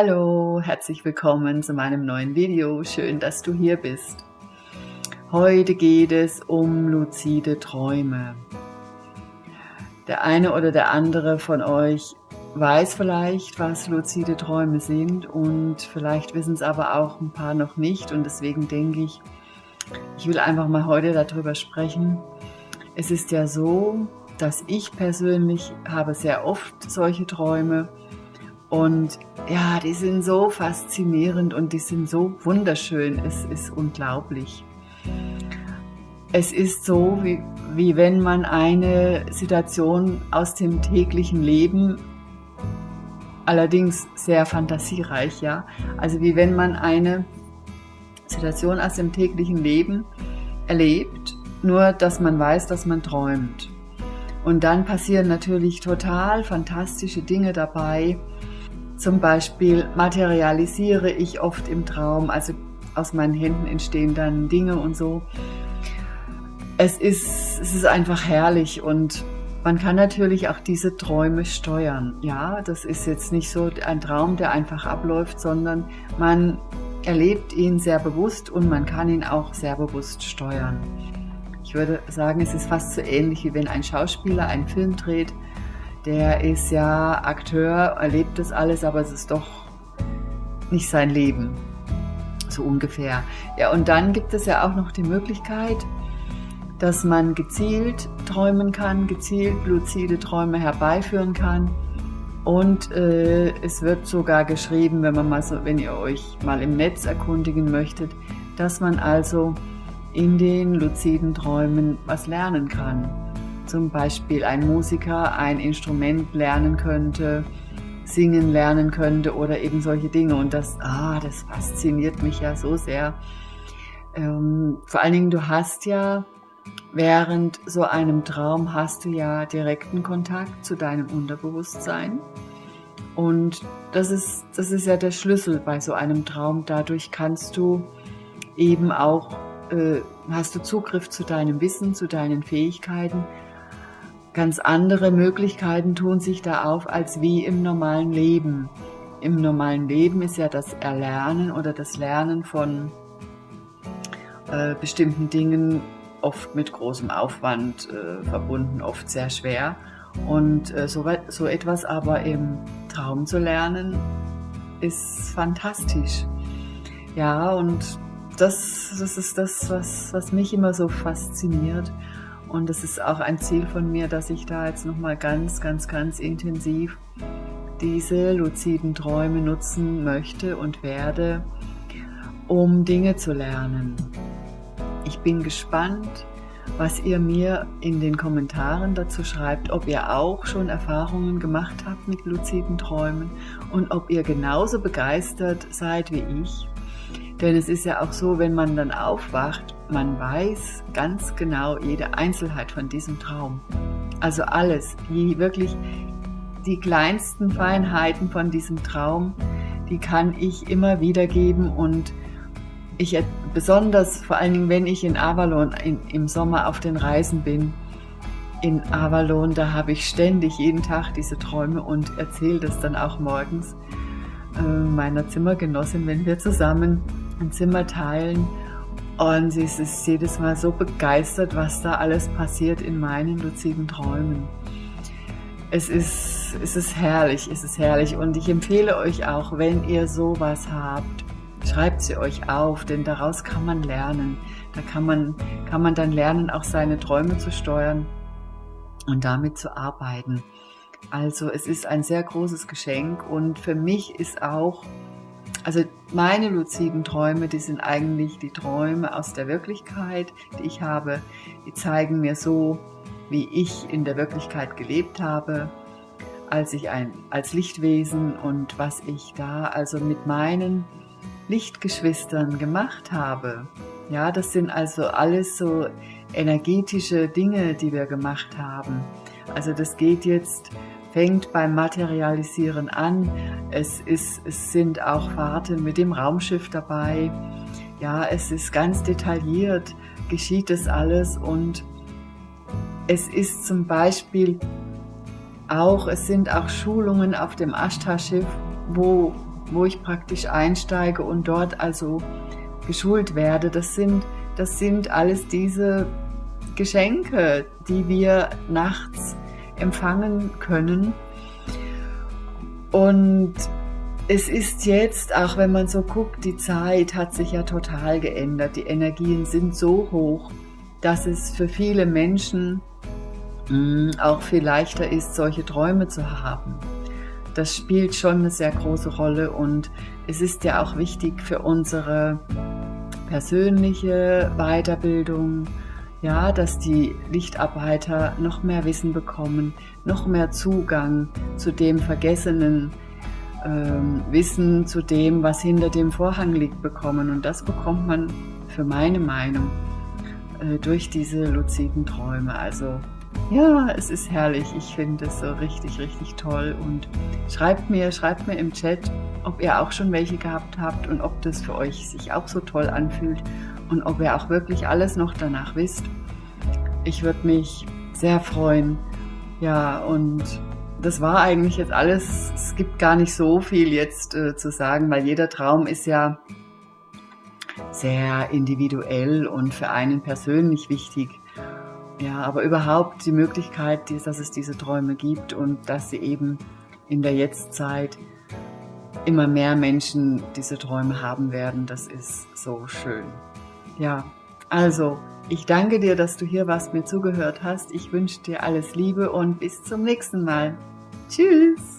Hallo, herzlich willkommen zu meinem neuen Video. Schön, dass du hier bist. Heute geht es um luzide Träume. Der eine oder der andere von euch weiß vielleicht, was luzide Träume sind und vielleicht wissen es aber auch ein paar noch nicht und deswegen denke ich, ich will einfach mal heute darüber sprechen. Es ist ja so, dass ich persönlich habe sehr oft solche Träume und ja, die sind so faszinierend und die sind so wunderschön. Es ist unglaublich. Es ist so, wie, wie wenn man eine Situation aus dem täglichen Leben, allerdings sehr fantasiereich, ja, also wie wenn man eine Situation aus dem täglichen Leben erlebt, nur dass man weiß, dass man träumt. Und dann passieren natürlich total fantastische Dinge dabei, zum Beispiel materialisiere ich oft im Traum, also aus meinen Händen entstehen dann Dinge und so. Es ist, es ist einfach herrlich und man kann natürlich auch diese Träume steuern. Ja, das ist jetzt nicht so ein Traum, der einfach abläuft, sondern man erlebt ihn sehr bewusst und man kann ihn auch sehr bewusst steuern. Ich würde sagen, es ist fast so ähnlich wie wenn ein Schauspieler einen Film dreht der ist ja Akteur, erlebt das alles, aber es ist doch nicht sein Leben. So ungefähr. Ja, und dann gibt es ja auch noch die Möglichkeit, dass man gezielt träumen kann, gezielt luzide Träume herbeiführen kann. Und äh, es wird sogar geschrieben, wenn man mal so, wenn ihr euch mal im Netz erkundigen möchtet, dass man also in den luziden Träumen was lernen kann zum Beispiel ein Musiker ein Instrument lernen könnte, singen lernen könnte oder eben solche Dinge. Und das, ah, das fasziniert mich ja so sehr. Ähm, vor allen Dingen, du hast ja während so einem Traum hast du ja direkten Kontakt zu deinem Unterbewusstsein. Und das ist, das ist ja der Schlüssel bei so einem Traum. Dadurch kannst du eben auch, äh, hast du Zugriff zu deinem Wissen, zu deinen Fähigkeiten Ganz andere Möglichkeiten tun sich da auf als wie im normalen Leben. Im normalen Leben ist ja das Erlernen oder das Lernen von äh, bestimmten Dingen oft mit großem Aufwand äh, verbunden, oft sehr schwer. Und äh, so, so etwas aber im Traum zu lernen, ist fantastisch. Ja, und das, das ist das, was, was mich immer so fasziniert. Und es ist auch ein Ziel von mir, dass ich da jetzt nochmal ganz, ganz, ganz intensiv diese luziden Träume nutzen möchte und werde, um Dinge zu lernen. Ich bin gespannt, was ihr mir in den Kommentaren dazu schreibt, ob ihr auch schon Erfahrungen gemacht habt mit luziden Träumen und ob ihr genauso begeistert seid wie ich. Denn es ist ja auch so, wenn man dann aufwacht man weiß ganz genau jede Einzelheit von diesem Traum. Also alles, die wirklich die kleinsten Feinheiten von diesem Traum, die kann ich immer wiedergeben und ich besonders vor allen Dingen, wenn ich in Avalon in, im Sommer auf den Reisen bin, in Avalon, da habe ich ständig jeden Tag diese Träume und erzähle das dann auch morgens äh, meiner Zimmergenossin, wenn wir zusammen ein Zimmer teilen und sie ist jedes Mal so begeistert, was da alles passiert in meinen luziden Träumen. Es ist, es ist herrlich, es ist herrlich. Und ich empfehle euch auch, wenn ihr sowas habt, schreibt sie euch auf, denn daraus kann man lernen. Da kann man, kann man dann lernen, auch seine Träume zu steuern und damit zu arbeiten. Also es ist ein sehr großes Geschenk und für mich ist auch also meine luziden Träume, die sind eigentlich die Träume aus der Wirklichkeit, die ich habe. Die zeigen mir so, wie ich in der Wirklichkeit gelebt habe, als ich ein, als Lichtwesen und was ich da also mit meinen Lichtgeschwistern gemacht habe. Ja, das sind also alles so energetische Dinge, die wir gemacht haben. Also das geht jetzt fängt beim Materialisieren an. Es, ist, es sind auch Fahrten mit dem Raumschiff dabei. Ja, es ist ganz detailliert, geschieht das alles und es ist zum Beispiel auch, es sind auch Schulungen auf dem Ashtar-Schiff, wo wo ich praktisch einsteige und dort also geschult werde. Das sind, das sind alles diese Geschenke, die wir nachts empfangen können. Und es ist jetzt, auch wenn man so guckt, die Zeit hat sich ja total geändert. Die Energien sind so hoch, dass es für viele Menschen mh, auch viel leichter ist, solche Träume zu haben. Das spielt schon eine sehr große Rolle und es ist ja auch wichtig für unsere persönliche Weiterbildung, ja, dass die Lichtarbeiter noch mehr Wissen bekommen, noch mehr Zugang zu dem vergessenen ähm, Wissen, zu dem, was hinter dem Vorhang liegt, bekommen. Und das bekommt man für meine Meinung äh, durch diese luziden Träume. Also ja, es ist herrlich. Ich finde es so richtig, richtig toll. Und schreibt mir, schreibt mir im Chat, ob ihr auch schon welche gehabt habt und ob das für euch sich auch so toll anfühlt und ob ihr auch wirklich alles noch danach wisst. Ich würde mich sehr freuen. Ja, und das war eigentlich jetzt alles. Es gibt gar nicht so viel jetzt äh, zu sagen, weil jeder Traum ist ja sehr individuell und für einen persönlich wichtig. Ja, aber überhaupt die Möglichkeit, dass es diese Träume gibt und dass sie eben in der Jetztzeit immer mehr Menschen diese Träume haben werden, das ist so schön. Ja, also ich danke dir, dass du hier warst, mir zugehört hast. Ich wünsche dir alles Liebe und bis zum nächsten Mal. Tschüss!